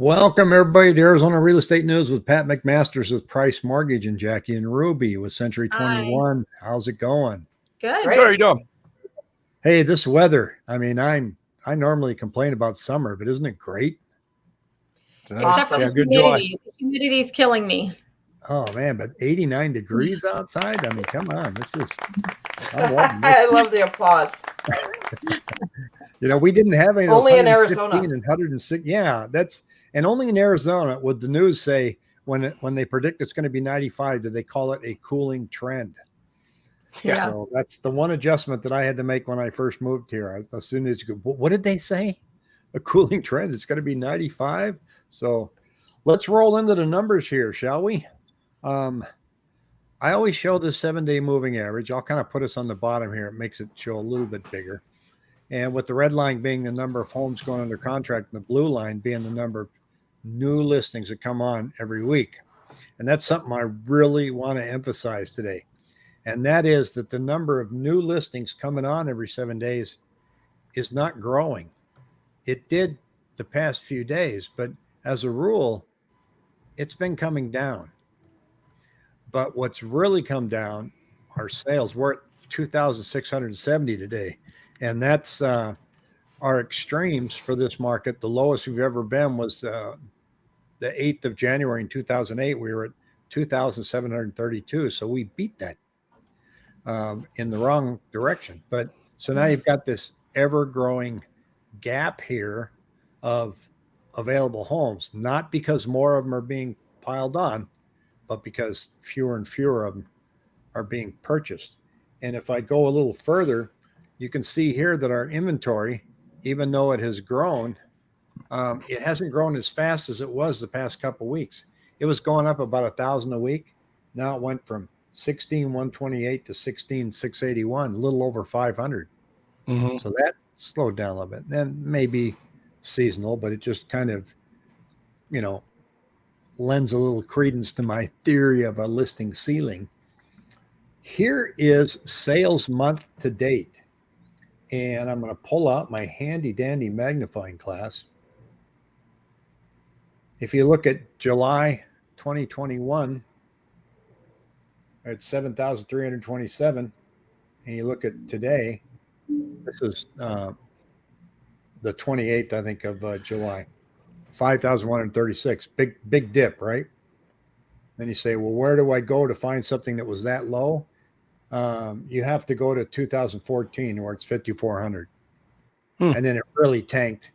Welcome everybody to Arizona Real Estate News with Pat McMasters with Price Mortgage and Jackie and Ruby with Century 21. Hi. How's it going? Good. Great. How are you doing? Hey, this weather. I mean, I'm I normally complain about summer, but isn't it great? Except awesome. for the yeah, humidity. The humidity is killing me. Oh man, but 89 degrees outside. I mean, come on. This is I love the applause. you know, we didn't have any only in Arizona and 106. Yeah, that's and only in Arizona would the news say when it, when they predict it's going to be 95, do they call it a cooling trend? Yeah. So that's the one adjustment that I had to make when I first moved here. As soon as you go, what did they say? A cooling trend. It's going to be 95. So let's roll into the numbers here, shall we? Um, I always show the seven day moving average. I'll kind of put us on the bottom here. It makes it show a little bit bigger. And with the red line being the number of homes going under contract and the blue line being the number of new listings that come on every week. And that's something I really want to emphasize today. And that is that the number of new listings coming on every seven days is not growing. It did the past few days, but as a rule, it's been coming down. But what's really come down are sales. We're at 2,670 today. And that's uh, our extremes for this market. The lowest we've ever been was uh, the 8th of January in 2008. We were at 2,732. So we beat that um, in the wrong direction. But so now you've got this ever growing gap here of available homes, not because more of them are being piled on, but because fewer and fewer of them are being purchased. And if I go a little further, you can see here that our inventory, even though it has grown, um, it hasn't grown as fast as it was the past couple weeks. It was going up about a thousand a week. Now it went from 16,128 to 16,681, a little over 500. Mm-hmm. So that slowed down a little bit. And maybe seasonal, but it just kind of, you know, lends a little credence to my theory of a listing ceiling. Here is sales month to date. And I'm going to pull out my handy dandy magnifying glass. If you look at July 2021, at 7,327, and you look at today, this is uh, the 28th, I think, of uh, July. 5,136. Big, big dip, right? Then you say, well, where do I go to find something that was that low? Um, you have to go to 2014 where it's 5,400. Hmm. And then it really tanked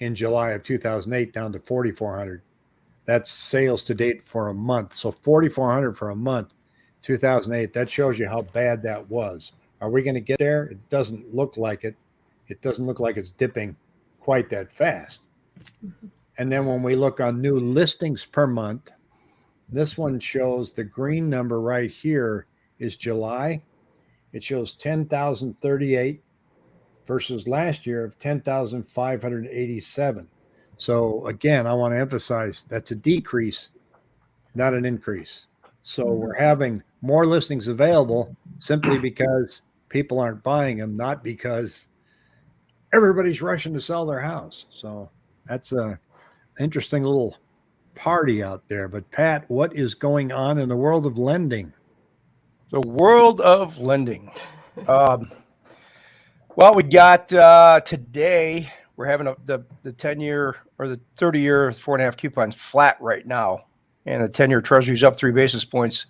in July of 2008 down to 4,400. That's sales to date for a month. So 4,400 for a month, 2008. That shows you how bad that was. Are we going to get there? It doesn't look like it. It doesn't look like it's dipping quite that fast. Mm-hmm. And then when we look on new listings per month, this one shows the green number right here is July. It shows 10,038 versus last year of 10,587. So again, I want to emphasize that's a decrease, not an increase. So mm-hmm. we're having more listings available simply because people aren't buying them, not because everybody's rushing to sell their house. So that's a interesting little party out there. But Pat, what is going on in the world of lending? The world of lending. Um, well, we got uh, today. We're having a, the the ten year or the thirty year four and a half coupons flat right now, and the ten year Treasury is up three basis points.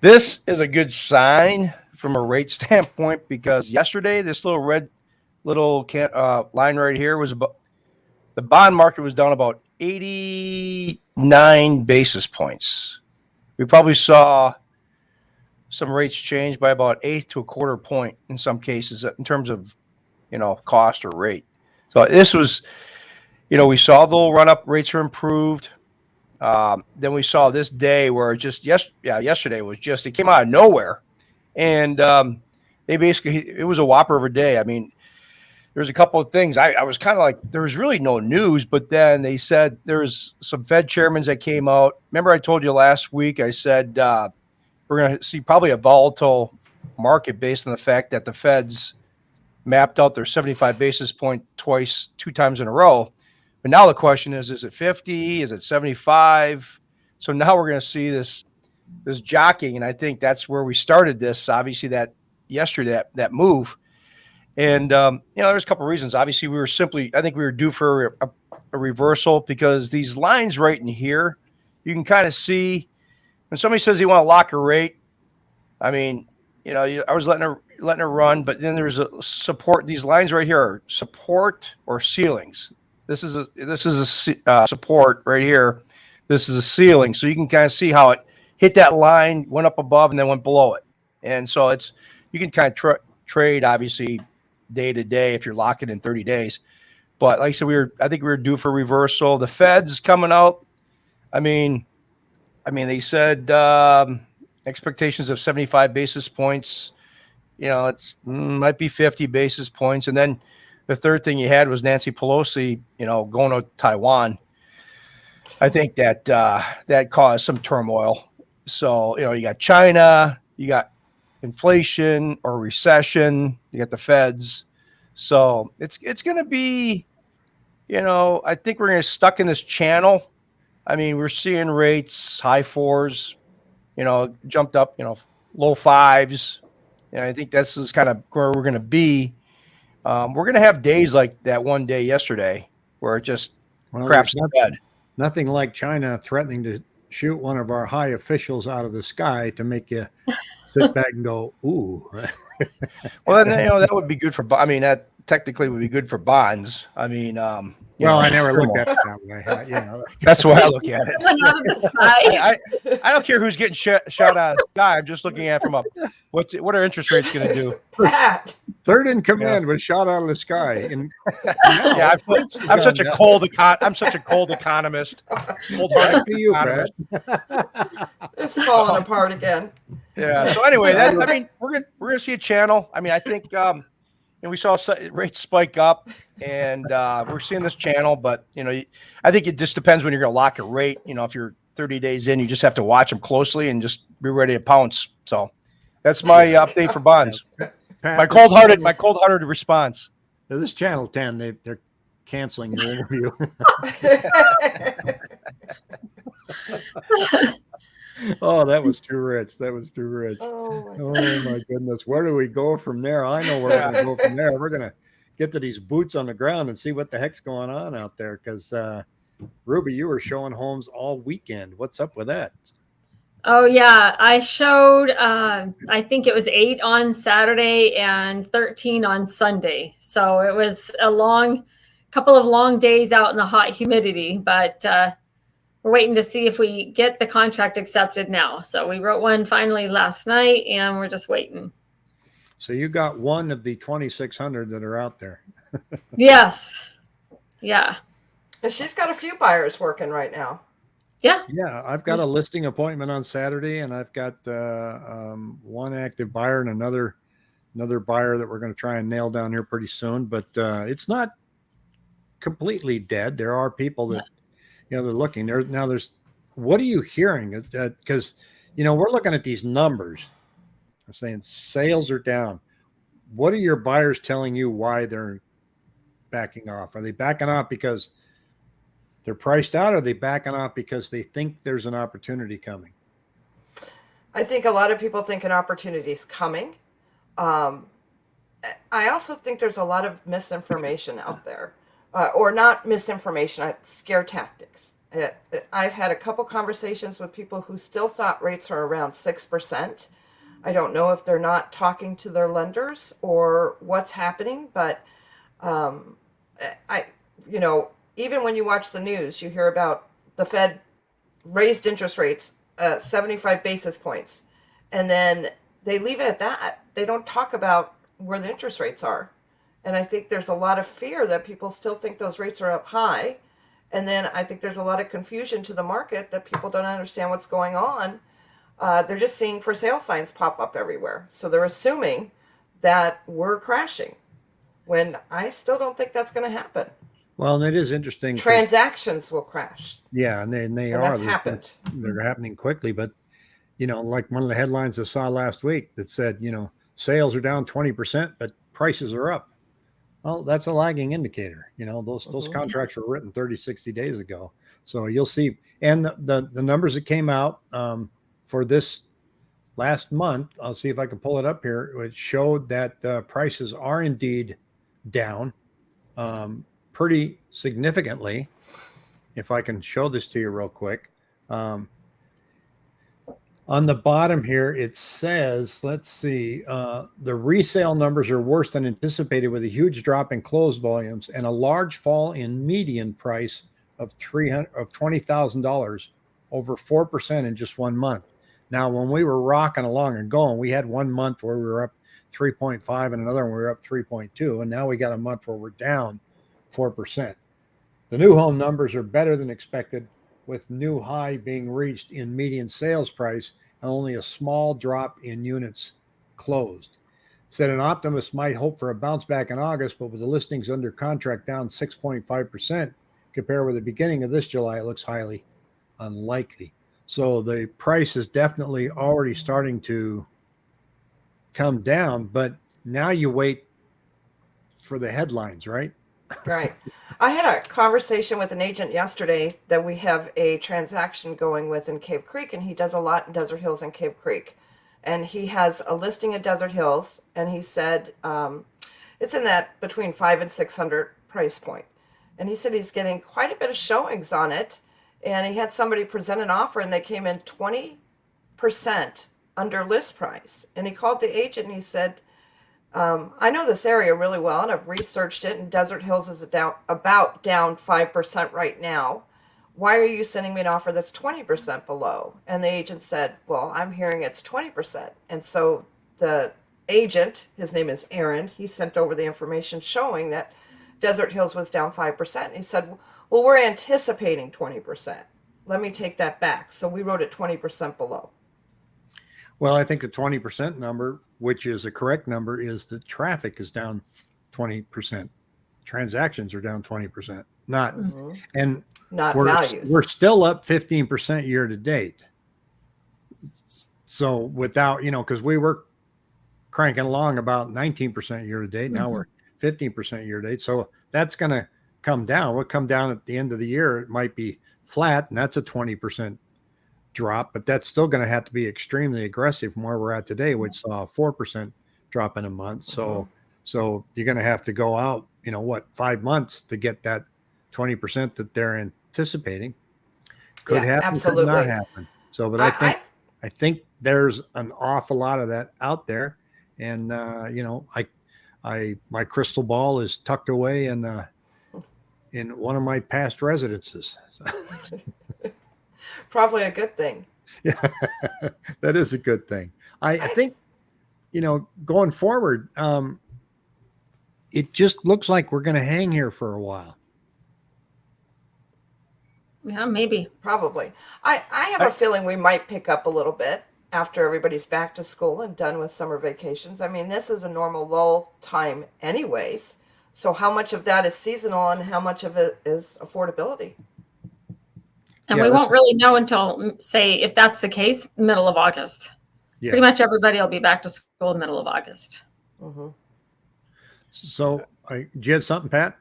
This is a good sign from a rate standpoint because yesterday this little red little can, uh, line right here was about the bond market was down about 89 basis points. We probably saw some rates change by about eighth to a quarter point in some cases in terms of, you know, cost or rate. So this was, you know, we saw the run up rates are improved. Um, then we saw this day where just yes, yeah, yesterday was just it came out of nowhere, and um, they basically it was a whopper of a day. I mean, there's a couple of things. I, I was kind of like, there was really no news, but then they said there's some Fed chairmen that came out. Remember, I told you last week, I said uh, we're going to see probably a volatile market based on the fact that the Feds mapped out their 75 basis point twice, two times in a row. But now the question is, is it 50? Is it 75? So now we're going to see this this jockeying, and I think that's where we started this. Obviously, that yesterday that that move, and um, you know, there's a couple of reasons. Obviously, we were simply, I think we were due for a, a reversal because these lines right in here, you can kind of see when somebody says they want to lock a rate. I mean, you know, I was letting her letting her run, but then there's a support. These lines right here are support or ceilings. This is a this is a uh, support right here. This is a ceiling, so you can kind of see how it hit that line, went up above, and then went below it. And so it's you can kind of tra trade obviously day to day if you're locking in 30 days. But like I said, we were I think we were due for reversal. The Fed's coming out. I mean, I mean they said um, expectations of 75 basis points. You know, it's mm, might be 50 basis points, and then the third thing you had was Nancy Pelosi, you know, going to Taiwan. I think that uh, that caused some turmoil. So you know, you got China, you got inflation or recession, you got the Feds. So it's it's going to be, you know, I think we're going to stuck in this channel. I mean, we're seeing rates high fours, you know, jumped up, you know, low fives. And I think this is kind of where we're going to be. Um, we're going to have days like that one day yesterday where it just well, craps the bed. Nothing like China threatening to shoot one of our high officials out of the sky to make you sit back and go, ooh. well, then, you know, that would be good for, I mean, that technically would be good for bonds. I mean, um, well, know, I never looked at it that way. You know, that's why I look at it. I, I, I, don't care who's getting sh- shot out of the sky. I'm just looking at from up. what's what are interest rates going to do? Third in command yeah. was shot out of the sky. And yeah, I'm, I'm such a cold econ. I'm such a cold economist. Cold hearted you, economist. It's falling apart again. Yeah. So anyway, that, I mean, we're gonna we're gonna see a channel. I mean, I think. um and we saw rates spike up, and uh, we're seeing this channel. But you know, I think it just depends when you're going to lock a rate. You know, if you're 30 days in, you just have to watch them closely and just be ready to pounce. So that's my update for bonds. my cold hearted, my cold hearted response. this channel 10, they they're canceling your interview. oh, that was too rich. That was too rich. Oh, oh my goodness. Where do we go from there? I know where we're going to go from there. We're going to get to these boots on the ground and see what the heck's going on out there. Because, uh, Ruby, you were showing homes all weekend. What's up with that? Oh, yeah. I showed, uh, I think it was eight on Saturday and 13 on Sunday. So it was a long, couple of long days out in the hot humidity. But, uh, we're waiting to see if we get the contract accepted now. So we wrote one finally last night and we're just waiting. So you got one of the 2,600 that are out there. yes. Yeah. And she's got a few buyers working right now. Yeah. Yeah. I've got a listing appointment on Saturday and I've got uh, um, one active buyer and another another buyer that we're going to try and nail down here pretty soon. But uh, it's not completely dead. There are people that you know they're looking there now there's what are you hearing? Because uh, you know we're looking at these numbers. I'm saying sales are down. What are your buyers telling you why they're backing off? Are they backing off because they're priced out or are they backing off because they think there's an opportunity coming? I think a lot of people think an opportunity is coming. Um, i also think there's a lot of misinformation out there uh, or not misinformation, uh, scare tactics. Uh, I've had a couple conversations with people who still thought rates are around 6%. I don't know if they're not talking to their lenders or what's happening, but um, I, you know, even when you watch the news, you hear about the Fed raised interest rates uh, 75 basis points, and then they leave it at that. They don't talk about where the interest rates are. And I think there's a lot of fear that people still think those rates are up high. And then I think there's a lot of confusion to the market that people don't understand what's going on. Uh, they're just seeing for sale signs pop up everywhere. So they're assuming that we're crashing when I still don't think that's going to happen. Well, and it is interesting. Transactions will crash. Yeah, and they, and they and are. That's happened. They're happening quickly. But, you know, like one of the headlines I saw last week that said, you know, sales are down 20%, but prices are up Well, that's a lagging indicator. You know, those those Mhm. contracts were written 30, 60 days ago. So you'll see. And the the, the numbers that came out um, for this last month, I'll see if I can pull it up here. It showed that uh, prices are indeed down um, pretty significantly. If I can show this to you real quick. Um, on the bottom here, it says, let's see, uh, the resale numbers are worse than anticipated with a huge drop in close volumes and a large fall in median price of 300 of $20,000 over 4% in just one month. Now, when we were rocking along and going, we had one month where we were up 3.5 and another one we were up 3.2. And now we got a month where we're down 4%. The new home numbers are better than expected, with new high being reached in median sales price and only a small drop in units closed. Said an optimist might hope for a bounce back in August, but with the listings under contract down 6.5% compared with the beginning of this July, it looks highly unlikely. So the price is definitely already starting to come down, but now you wait for the headlines, right? Right. I had a conversation with an agent yesterday that we have a transaction going with in Cave Creek, and he does a lot in Desert Hills and Cave Creek. And he has a listing at Desert Hills, and he said um, it's in that between five and 600 price point. And he said he's getting quite a bit of showings on it. And he had somebody present an offer, and they came in 20% under list price. And he called the agent and he said, um, I know this area really well, and I've researched it. And Desert Hills is about down five percent right now. Why are you sending me an offer that's twenty percent below? And the agent said, "Well, I'm hearing it's twenty percent." And so the agent, his name is Aaron, he sent over the information showing that Desert Hills was down five percent. He said, "Well, we're anticipating twenty percent." Let me take that back. So we wrote it twenty percent below. Well, I think the 20% number, which is a correct number, is that traffic is down 20%. Transactions are down 20%. Not Mhm. and Not we're values. we're still up 15% year to date. So without, you know, because we were cranking along about 19% year to date. Now Mhm. we're 15% year to date. So that's going to come down. We'll come down at the end of the year. It might be flat, and that's a 20% drop, but that's still going to have to be extremely aggressive from where we're at today, which saw a 4% drop in a month. So, so you're going to have to go out, you know, what, five months to get that 20% that they're anticipating. Could Yeah, happen, could not happen. So, but I think, I, I think there's an awful lot of that out there. And, uh, you know, I, I, my crystal ball is tucked away in, uh, in one of my past residences. probably a good thing. Yeah, that is a good thing. I, I think, you know, going forward, um, it just looks like we're going to hang here for a while. Yeah, maybe. Probably. I, I have I- a feeling we might pick up a little bit after everybody's back to school and done with summer vacations. I mean, this is a normal lull time, anyways. So, how much of that is seasonal and how much of it is affordability? And Yeah, we won't really know until, mm, say, if that's the case, middle of August. Yeah. Pretty much everybody will be back to school in middle of August. hmm So, I, did you have something, Pat?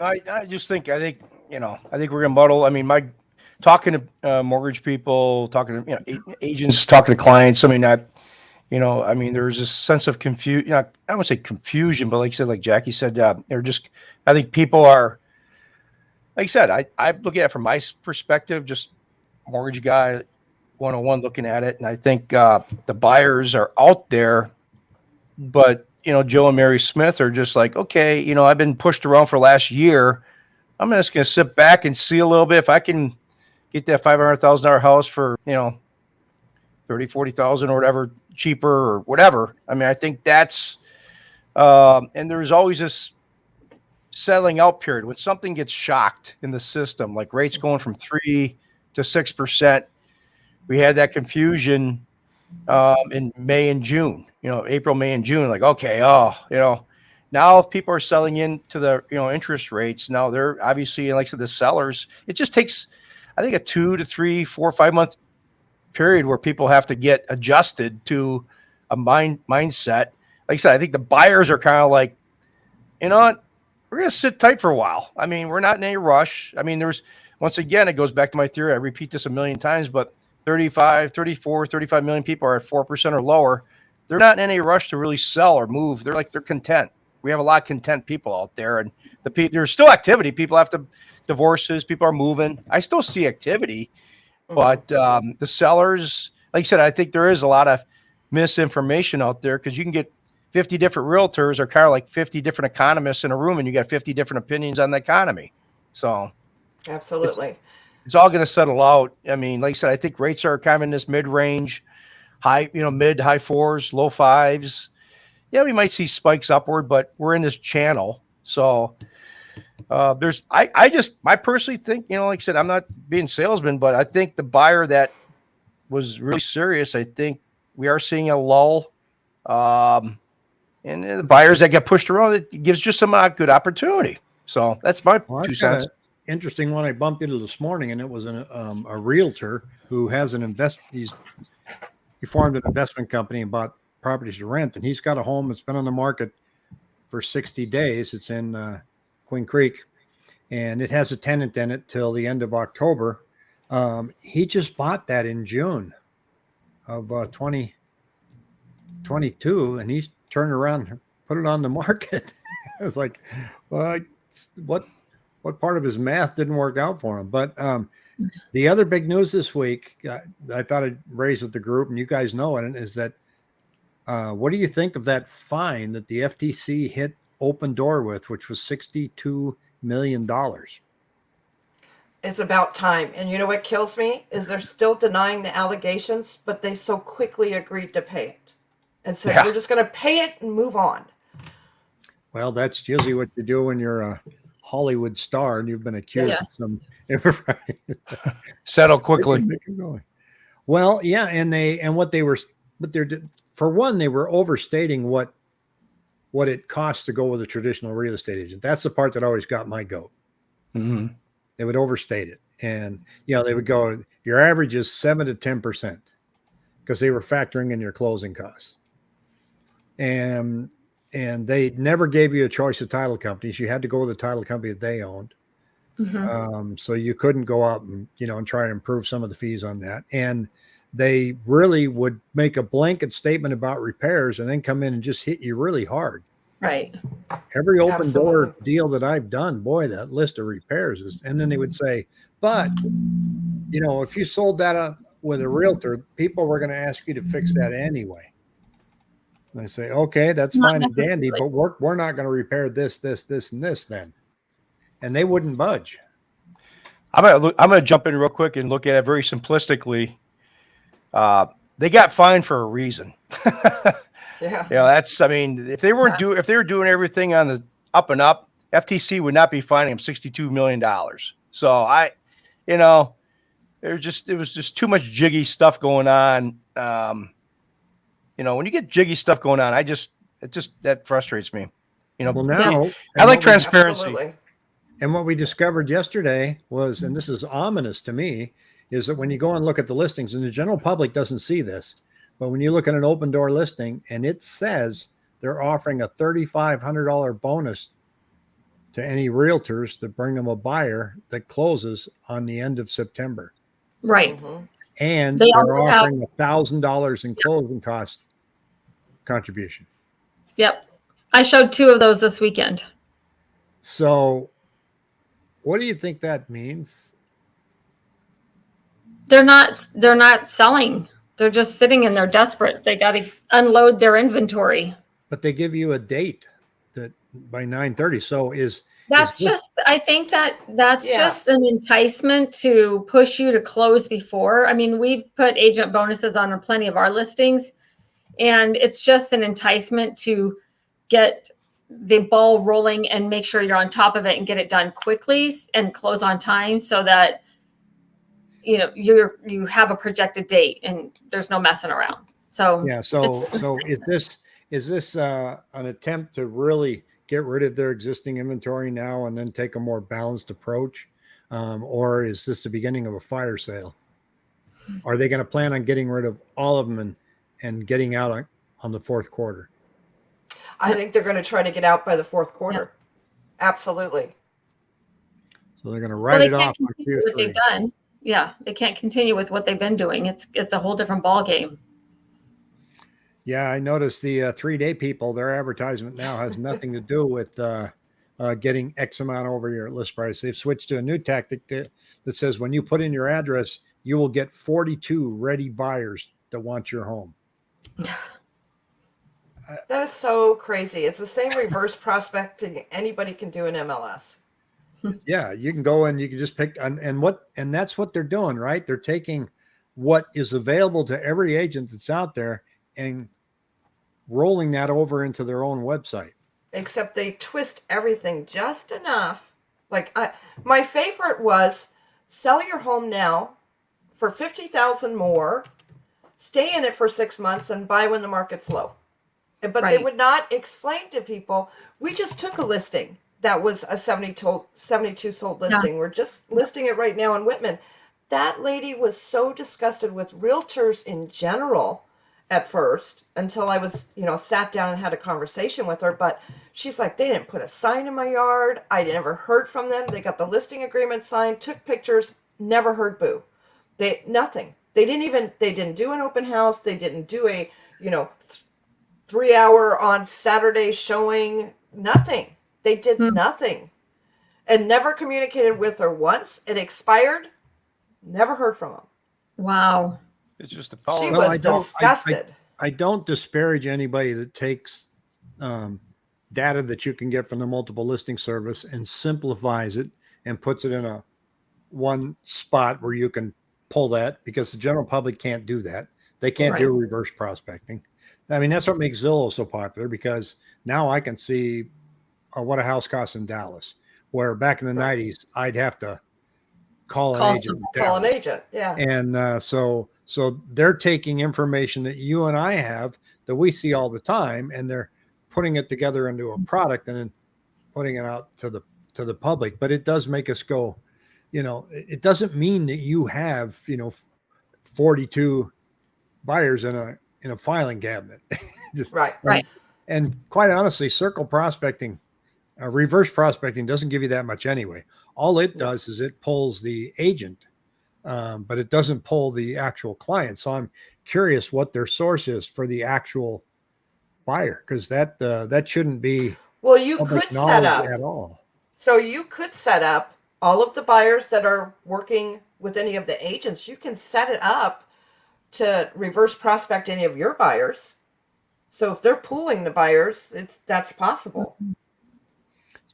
I, I just think I think you know I think we're gonna muddle. I mean, my talking to uh, mortgage people, talking to you know agents, talking to clients. I mean, I you know, I mean, there's this sense of confusion. You know, I wouldn't say confusion, but like you said, like Jackie said, uh, they're just. I think people are. Like I said, I I look at it from my perspective, just mortgage guy, one on one looking at it, and I think uh, the buyers are out there, but you know, Joe and Mary Smith are just like, okay, you know, I've been pushed around for last year. I'm just going to sit back and see a little bit if I can get that $500,000 house for, you know, 30, 40,000 or whatever cheaper or whatever. I mean, I think that's, um, and there's always this settling out period when something gets shocked in the system, like rates going from three to 6%. We had that confusion um, in May and June, you know, April, May, and June. Like, okay, oh, you know, now people are selling into the you know interest rates. Now they're obviously, like I said, the sellers. It just takes, I think, a two to three, four, five month period where people have to get adjusted to a mind mindset. Like I said, I think the buyers are kind of like, you know what, we're going to sit tight for a while. I mean, we're not in any rush. I mean, there's once again, it goes back to my theory. I repeat this a million times, but 35, 34, 35 million people are at 4% or lower. They're not in any rush to really sell or move. They're like, they're content. We have a lot of content people out there, and the pe- there's still activity. People have to divorces. People are moving. I still see activity, Mhm. but um, the sellers, like I said, I think there is a lot of misinformation out there because you can get 50 different realtors or kind of like 50 different economists in a room and you got 50 different opinions on the economy. So Absolutely. it's all going to settle out. I mean, like I said, I think rates are kind of in this mid range, high, you know, mid, high fours, low fives. Yeah, we might see spikes upward, but we're in this channel. So uh, there's, I, I just, I personally think, you know, like I said, I'm not being salesman, but I think the buyer that was really serious, I think we are seeing a lull. Um, and the buyers that get pushed around, it gives just some uh, good opportunity. So that's my Well, two cents. interesting one I bumped into this morning, and it was an, um, a realtor who has an invest. He's he formed an investment company and bought properties to rent, and he's got a home that's been on the market for 60 days. It's in uh, Queen Creek, and it has a tenant in it till the end of October. Um, he just bought that in June of uh, 2022, and he's turned around put it on the market. it's like, well, what what part of his math didn't work out for him? But um, the other big news this week, uh, I thought I'd raise with the group, and you guys know it, is that uh, what do you think of that fine that the FTC hit Opendoor with, which was $62 million? It's about time. And you know what kills me is they're still denying the allegations, but they so quickly agreed to pay it and said Yeah. we're just going to pay it and move on. Well, that's usually what you do when you're a Hollywood star and you've been accused Yeah. of some. Settle quickly. Make. Well, yeah, and they and what they were, but they're for one, they were overstating what what it costs to go with a traditional real estate agent. That's the part that always got my goat. Mm -hmm. They would overstate it, and you know they would go, your average is seven to ten percent, because they were factoring in your closing costs, and and they never gave you a choice of title companies. You had to go with the title company that they owned. Mhm. Um, so you couldn't go out and you know and try to improve some of the fees on that. And they really would make a blanket statement about repairs and then come in and just hit you really hard. Right. Every Opendoor deal that I've done, boy, that list of repairs is. And then they would say, but you know, if you sold that with a realtor, people were going to ask you to fix that anyway. And I say, okay, that's Not fine and dandy, but we're we're not going to repair this, this, this, and this then. And they wouldn't budge. I'm gonna I'm gonna jump in real quick and look at it very simplistically. Uh, they got fined for a reason. Yeah. You know, that's I mean, if they weren't do if they were doing everything on the up and up, FTC would not be fining them 62 million dollars. So I, you know, there's just it was just too much jiggy stuff going on. Um, you know, when you get jiggy stuff going on, I just it just that frustrates me. You know, Well, be- now I like what we- transparency. Absolutely. And what we discovered yesterday was, and this is ominous to me, is that when you go and look at the listings, and the general public doesn't see this, but when you look at an Opendoor listing and it says they're offering a $3,500 bonus to any realtors to bring them a buyer that closes on the end of September. Right. And They they are offering a thousand dollars in closing cost contribution. Yep. I showed two of those this weekend. So what do you think that means? They're not they're not selling. They're just sitting and they're desperate. They got to unload their inventory. But they give you a date that by 9:30. So is That's this- just I think that that's Yeah. just an enticement to push you to close before. I mean, we've put agent bonuses on plenty of our listings and it's just an enticement to get the ball rolling and make sure you're on top of it and get it done quickly and close on time so that you know you're you have a projected date and there's no messing around. So yeah, so so is this is this uh an attempt to really get rid of their existing inventory now and then take a more balanced approach? Um, or is this the beginning of a fire sale? Are they going to plan on getting rid of all of them and and getting out on, on the fourth quarter? I think they're going to try to get out by the fourth quarter. Absolutely. So they're going to Well, write they it off on continue what they've done. Yeah, they can't continue with what they've been doing. It's it's a whole different ballgame. Yeah, I noticed the uh, three day people, their advertisement now has nothing to do with uh, uh, getting X amount over your list price. They've switched to a new tactic that, that says when you put in your address, you will get 42 ready buyers that want your home. That is so crazy. It's the same reverse prospecting anybody can do in MLS. Yeah, you can go and you can just pick and, and what and that's what they're doing, right? They're taking what is available to every agent that's out there and rolling that over into their own website. except they twist everything just enough. Like I, my favorite was sell your home now for fifty thousand more, stay in it for six months, and buy when the market's low. But they would not explain to people. We just took a listing that was a 72, 72 sold listing. We're just listing it right now in Wittmann. That lady was so disgusted with realtors in general at first until I was, you know, sat down and had a conversation with her. But she's like, they didn't put a sign in my yard. I never heard from them. They got the listing agreement signed, took pictures, never heard boo. They nothing. They didn't even they didn't do an open house. They didn't do a, you know, th- three hour on Saturday showing. Nothing. They did Hmm. nothing. And never communicated with her once. It expired. Never heard from them. Wow. It's just the She power. Well, I was don't- I- I- disgusted. I don't disparage anybody that takes um, data that you can get from the multiple listing service and simplifies it and puts it in a one spot where you can pull that because the general public can't do that. They can't do reverse prospecting. I mean, that's what makes Zillow so popular because now I can see uh, what a house costs in Dallas, where back in the Right. 90s, I'd have to call an agent. Call an agent. Yeah. and uh, so so they're taking information that you and I have that we see all the time, and they're putting it together into a product and then putting it out to the to the public. But it does make us go, you know, it it doesn't mean that you have you know forty two buyers in a in a filing cabinet. Just, Right. Right. and quite honestly, circle prospecting, uh, reverse prospecting doesn't give you that much anyway. All it does is it pulls the agent, um, but it doesn't pull the actual client. So I'm curious what their source is for the actual buyer because that uh, that shouldn't be Well, you could set up. at all. So you could set up all of the buyers that are working with any of the agents. You can set it up to reverse prospect any of your buyers. So if they're pooling the buyers, it's that's possible.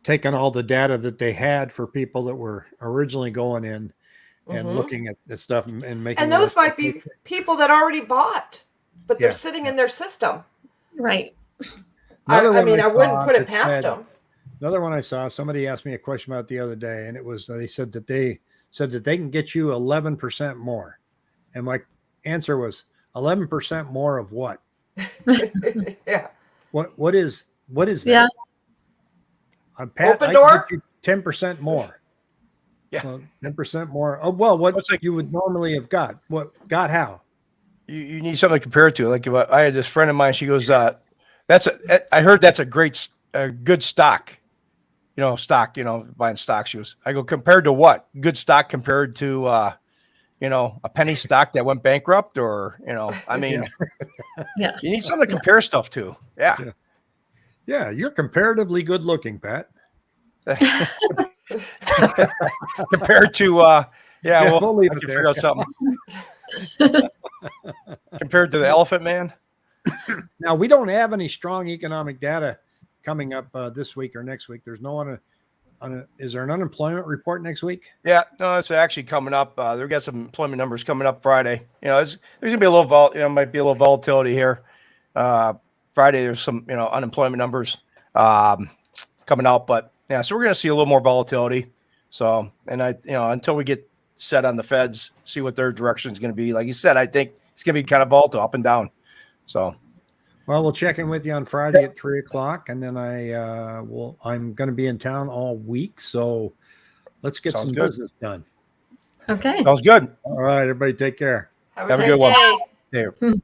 Taking all the data that they had for people that were originally going in and Mhm. looking at the stuff and, and making And those might be people that already bought, but they're Yeah. sitting in their system. Right. I, Another I one mean, I wouldn't put it past said- them. Another one I saw, somebody asked me a question about the other day, and it was they said that they said that they can get you 11% more. And my answer was 11% more of what? yeah. What what is what is that? Yeah. I'm Pat, Opendoor? can get you 10% more. Yeah. Well, 10% more. Oh well, what It's like- you would normally have got. What got how? You, you need something to compare it to. Like if I, I had this friend of mine, she goes, uh, "That's a." I heard that's a great, s- a good stock. You know, stock. You know, buying stock. She goes, I go compared to what? Good stock compared to, uh, you know, a penny stock that went bankrupt, or you know, I mean, Yeah. you need something to compare stuff to. Yeah. Yeah. Yeah, you're comparatively good looking, Pat. compared to, uh, yeah, Yeah, well, we'll leave I it can there. figure out something. compared to the Elephant Man. Now we don't have any strong economic data coming up uh, this week or next week. There's no one. On a, is there an unemployment report next week? Yeah, no, it's actually coming up. Uh, they've got some employment numbers coming up Friday. You know, there's, there's gonna be a little vol, you know, might be a little volatility here. Uh, Friday, there's some, you know, unemployment numbers um, coming out, but yeah, so we're gonna see a little more volatility. So, and I, you know, until we get set on the Feds, see what their direction is gonna be. Like you said, I think it's gonna be kind of volatile, up and down. So, Well, we'll check in with you on Friday at three o'clock, and then I uh, will. I'm going to be in town all week, so let's get Sounds some good. business done. Okay. sounds good. All right, everybody, take care. Have, Have a a good great one. day. There.